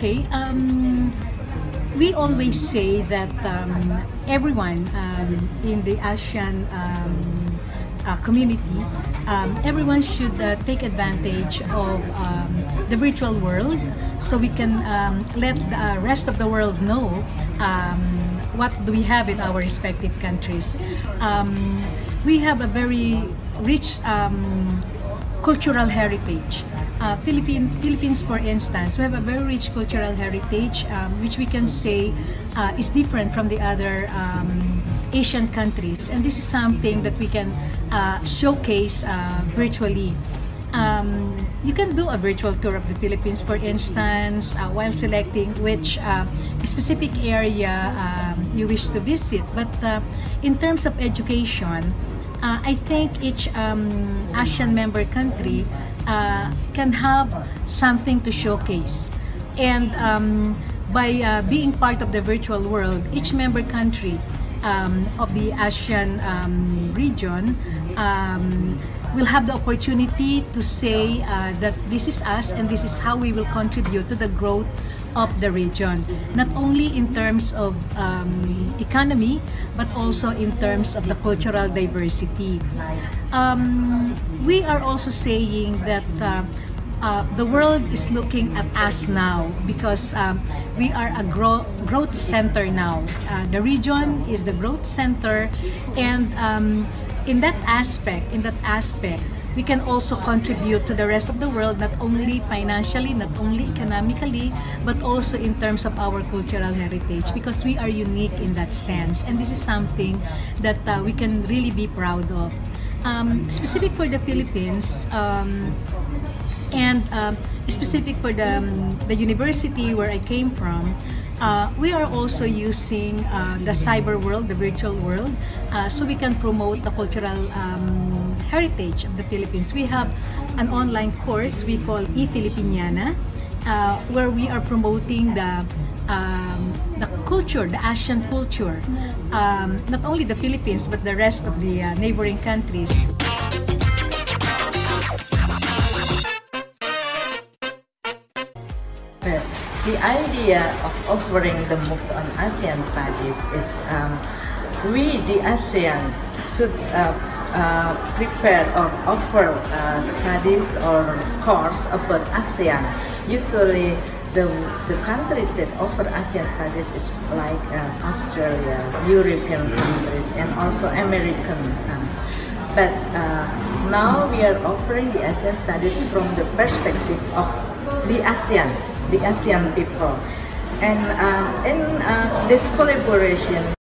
Okay. Um, we always say that um, everyone um, in the ASEAN um, uh, community, um, everyone should uh, take advantage of um, the virtual world so we can let the rest of the world know what do we have in our respective countries. We have a very rich cultural heritage. Uh, Philippine, Philippines, for instance, we have a very rich cultural heritage, um, which we can say uh, is different from the other um, Asian countries. And this is something that we can uh, showcase uh, virtually. Um, you can do a virtual tour of the Philippines, for instance, uh, while selecting which uh, specific area um, you wish to visit. But in terms of education, I think each um, ASEAN member country uh, can have something to showcase. And um, by uh, being part of the virtual world, each member country um, of the ASEAN um, region um, will have the opportunity to say uh, that this is us and this is how we will contribute to the growth of the region, not only in terms of um, economy, but also in terms of the cultural diversity. Um, we are also saying that uh, uh, the world is looking at us now because um, we are a grow growth center now. Uh, the region is the growth center and um, in that aspect, in that aspect, we can also contribute to the rest of the world, not only financially, not only economically, but also in terms of our cultural heritage because we are unique in that sense. And this is something that uh, we can really be proud of. Um, specific for the Philippines, um, and uh, specific for the, um, the university where I came from, uh, we are also using uh, the cyber world, the virtual world, uh, so we can promote the cultural um, heritage of the Philippines. We have an online course we call eFilipiniana, uh, where we are promoting the um, the culture, the Asian culture, um, not only the Philippines but the rest of the uh, neighboring countries. The idea of offering the MOOCs on ASEAN studies is um, we, the ASEAN, should uh, uh, prepare or offer uh, studies or course about ASEAN. Usually, the, the countries that offer ASEAN studies is like uh, Australia, European countries, and also American. Um, but uh, now we are offering the ASEAN studies from the perspective of the ASEAN, the ASEAN people. And uh, in uh, this collaboration,